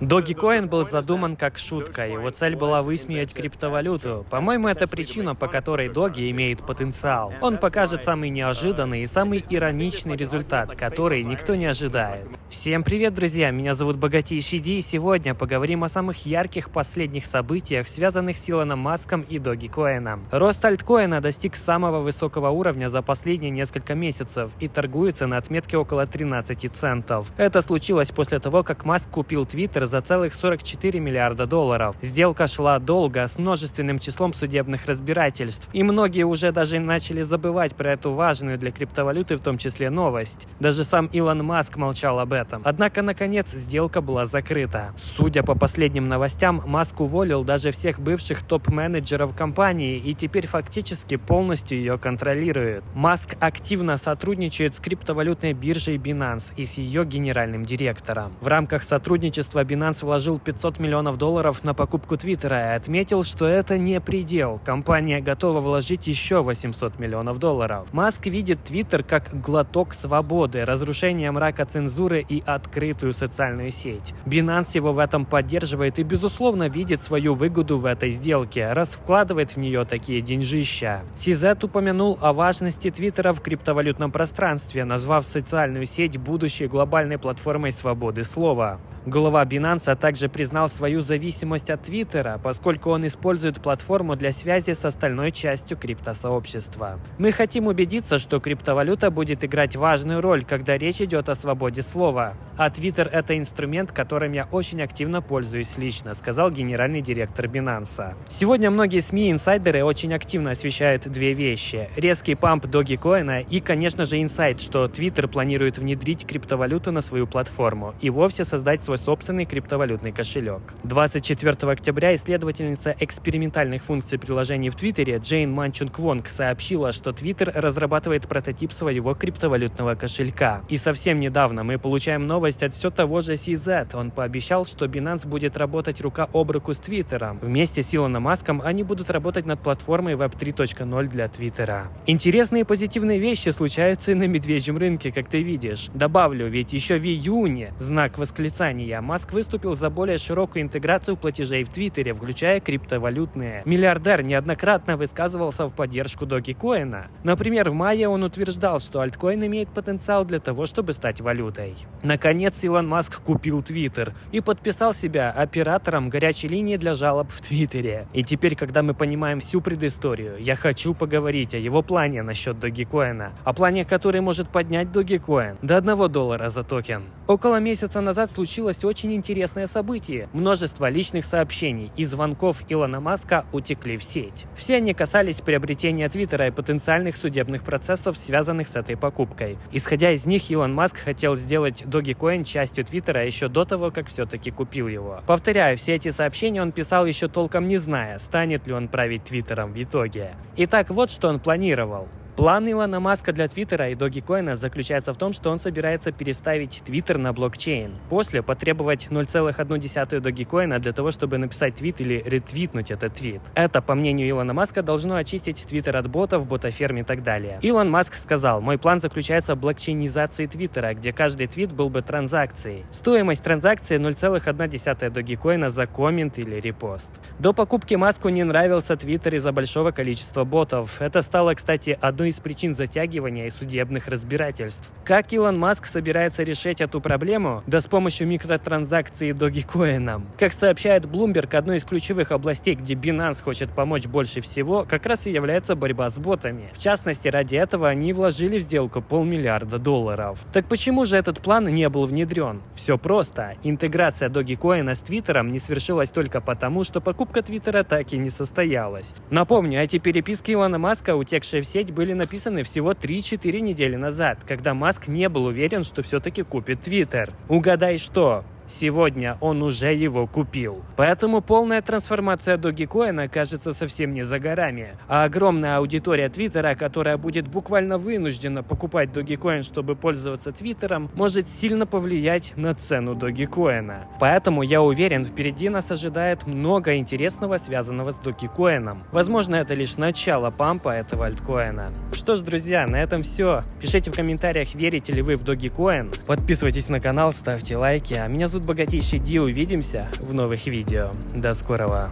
Dogecoin был задуман как шутка, его цель была высмеять криптовалюту. По-моему, это причина, по которой Доги имеет потенциал. Он покажет самый неожиданный и самый ироничный результат, который никто не ожидает. Всем привет, друзья! Меня зовут Богатейший Ди, и сегодня поговорим о самых ярких последних событиях, связанных с Илоном Маском и Догикоином. Рост альткоина достиг самого высокого уровня за последние несколько месяцев и торгуется на отметке около 13 центов. Это случилось после того, как Маск купил Твиттер за целых 44 миллиарда долларов. Сделка шла долго, с множественным числом судебных разбирательств. И многие уже даже начали забывать про эту важную для криптовалюты в том числе новость. Даже сам Илон Маск молчал об этом. Однако, наконец, сделка была закрыта. Судя по последним новостям, Маск уволил даже всех бывших топ-менеджеров компании и теперь фактически полностью ее контролирует. Маск активно сотрудничает с криптовалютной биржей Binance и с ее генеральным директором. В рамках сотрудничества Binance Binance вложил 500 миллионов долларов на покупку Твиттера и отметил, что это не предел. Компания готова вложить еще 800 миллионов долларов. Маск видит Твиттер как глоток свободы, разрушение мрака цензуры и открытую социальную сеть. Binance его в этом поддерживает и, безусловно, видит свою выгоду в этой сделке, раз вкладывает в нее такие деньжища. Сизет упомянул о важности Твиттера в криптовалютном пространстве, назвав социальную сеть будущей глобальной платформой свободы слова. Глава Binance также признал свою зависимость от Твиттера, поскольку он использует платформу для связи с остальной частью криптосообщества. Мы хотим убедиться, что криптовалюта будет играть важную роль, когда речь идет о свободе слова. А Твиттер – это инструмент, которым я очень активно пользуюсь лично, сказал генеральный директор Binance. Сегодня многие СМИ и инсайдеры очень активно освещают две вещи. Резкий памп Dogecoin и, конечно же, инсайт, что Твиттер планирует внедрить криптовалюту на свою платформу и вовсе создать свой собственный криптовалютный кошелек. 24 октября исследовательница экспериментальных функций приложений в Твиттере Джейн Манчунг Вонг сообщила, что Твиттер разрабатывает прототип своего криптовалютного кошелька. И совсем недавно мы получаем новость от все того же CZ. Он пообещал, что Binance будет работать рука об руку с Твиттером. Вместе с Илоном Маском они будут работать над платформой Web 3.0 для Твиттера. Интересные и позитивные вещи случаются и на медвежьем рынке, как ты видишь. Добавлю, ведь еще в июне знак восклицания. Маск выступил за более широкую интеграцию платежей в Твиттере, включая криптовалютные. Миллиардер неоднократно высказывался в поддержку Dogecoin. Например, в мае он утверждал, что альткоин имеет потенциал для того, чтобы стать валютой. Наконец, Илон Маск купил Твиттер и подписал себя оператором горячей линии для жалоб в Твиттере. И теперь, когда мы понимаем всю предысторию, я хочу поговорить о его плане насчет Dogecoin. О плане, который может поднять Dogecoin до 1 доллара за токен. Около месяца назад случилось очень интересное событие. Множество личных сообщений и звонков Илона Маска утекли в сеть. Все они касались приобретения Твиттера и потенциальных судебных процессов, связанных с этой покупкой. Исходя из них, Илон Маск хотел сделать Dogecoin частью Твиттера еще до того, как все-таки купил его. Повторяю, все эти сообщения он писал еще толком не зная, станет ли он править Твиттером в итоге. Итак, вот что он планировал. План Илона Маска для Твиттера и Dogecoin заключается в том, что он собирается переставить Твиттер на блокчейн. После потребовать 0,1 Dogecoin для того, чтобы написать твит или ретвитнуть этот твит. Это, по мнению Илона Маска, должно очистить Твиттер от ботов, ботаферм и так далее. Илон Маск сказал, мой план заключается в блокчейнизации Твиттера, где каждый твит был бы транзакцией. Стоимость транзакции 0,1 Dogecoin за коммент или репост. До покупки Маску не нравился Твиттер из-за большого количества ботов. Это стало, кстати, одной одной из причин затягивания и судебных разбирательств. Как Илон Маск собирается решить эту проблему? Да с помощью микротранзакций Dogecoin. Как сообщает Bloomberg, одной из ключевых областей, где Binance хочет помочь больше всего, как раз и является борьба с ботами. В частности, ради этого они вложили в сделку полмиллиарда долларов. Так почему же этот план не был внедрен? Все просто. Интеграция Dogecoin с Твиттером не свершилась только потому, что покупка Твиттера так и не состоялась. Напомню, эти переписки Илона Маска, утекшие в сеть, были написаны всего 3-4 недели назад, когда Маск не был уверен, что все-таки купит Твиттер. Угадай что? Сегодня он уже его купил. Поэтому полная трансформация Dogecoin кажется совсем не за горами. А огромная аудитория Твиттера, которая будет буквально вынуждена покупать Dogecoin, чтобы пользоваться Твиттером, может сильно повлиять на цену Dogecoin. Поэтому я уверен, впереди нас ожидает много интересного, связанного с Dogecoin. Возможно, это лишь начало пампа этого альткоина. Что ж, друзья, на этом все. Пишите в комментариях, верите ли вы в Dogecoin. Подписывайтесь на канал, ставьте лайки. А меня зовут зовут Богатейший Ди, увидимся в новых видео. До скорого.